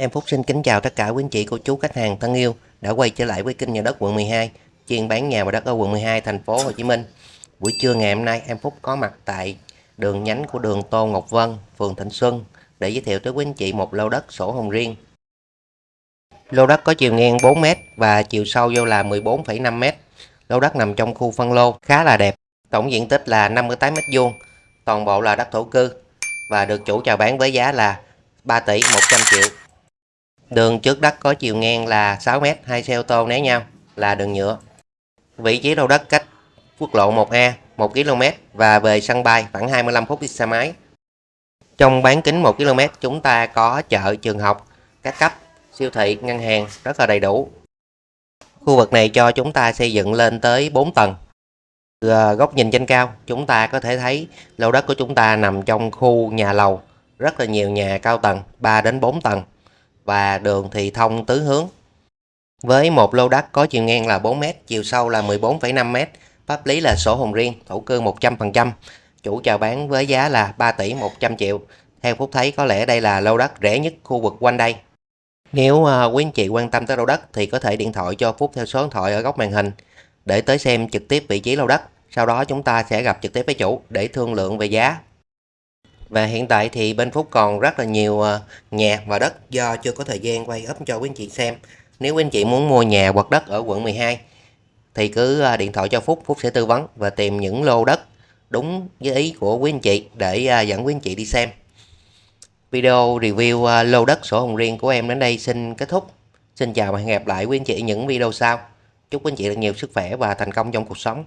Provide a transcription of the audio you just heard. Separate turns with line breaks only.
Em Phúc xin kính chào tất cả quý anh chị, cô chú, khách hàng thân yêu đã quay trở lại với kênh nhà đất quận 12, chuyên bán nhà và đất ở quận 12, thành phố Hồ Chí Minh. Buổi trưa ngày hôm nay, em Phúc có mặt tại đường nhánh của đường Tô Ngọc Vân, phường Thịnh Xuân để giới thiệu tới quý anh chị một lô đất sổ hồng riêng. Lô đất có chiều ngang 4m và chiều sâu vô là 14,5m. Lô đất nằm trong khu phân lô khá là đẹp. Tổng diện tích là 58m2, toàn bộ là đất thổ cư và được chủ chào bán với giá là 3 tỷ 100 triệu. Đường trước đất có chiều ngang là 6m, hai xe ô tô né nhau là đường nhựa. Vị trí đầu đất cách quốc lộ 1A 1 km và về sân bay khoảng 25 phút đi xe máy. Trong bán kính 1 km chúng ta có chợ, trường học, các cấp, siêu thị, ngân hàng rất là đầy đủ. Khu vực này cho chúng ta xây dựng lên tới 4 tầng. Từ à, góc nhìn trên cao chúng ta có thể thấy lô đất của chúng ta nằm trong khu nhà lầu rất là nhiều nhà cao tầng 3 đến 4 tầng và đường thì thông tứ hướng. Với một lô đất có chiều ngang là 4m, chiều sâu là 14,5m, pháp lý là sổ hồng riêng, thổ cư 100%, chủ chào bán với giá là 3 tỷ 100 triệu. Theo Phúc thấy có lẽ đây là lô đất rẻ nhất khu vực quanh đây. Nếu uh, quý anh chị quan tâm tới lô đất thì có thể điện thoại cho Phúc theo số điện thoại ở góc màn hình để tới xem trực tiếp vị trí lô đất. Sau đó chúng ta sẽ gặp trực tiếp với chủ để thương lượng về giá và hiện tại thì bên Phúc còn rất là nhiều ờ, nhà và đất do chưa có thời gian quay up cho quý anh chị xem. Nếu quý anh chị muốn mua nhà hoặc đất ở quận 12 thì cứ ờ, điện thoại cho Phúc, Phúc sẽ tư vấn và tìm những lô đất đúng với ý của quý anh chị để ờ, dẫn quý anh chị đi xem. Video review lô đất sổ hồng riêng của em đến đây xin kết thúc. Xin chào và hẹn gặp lại quý anh chị những video sau. Chúc quý anh chị được nhiều sức khỏe và thành công trong cuộc sống.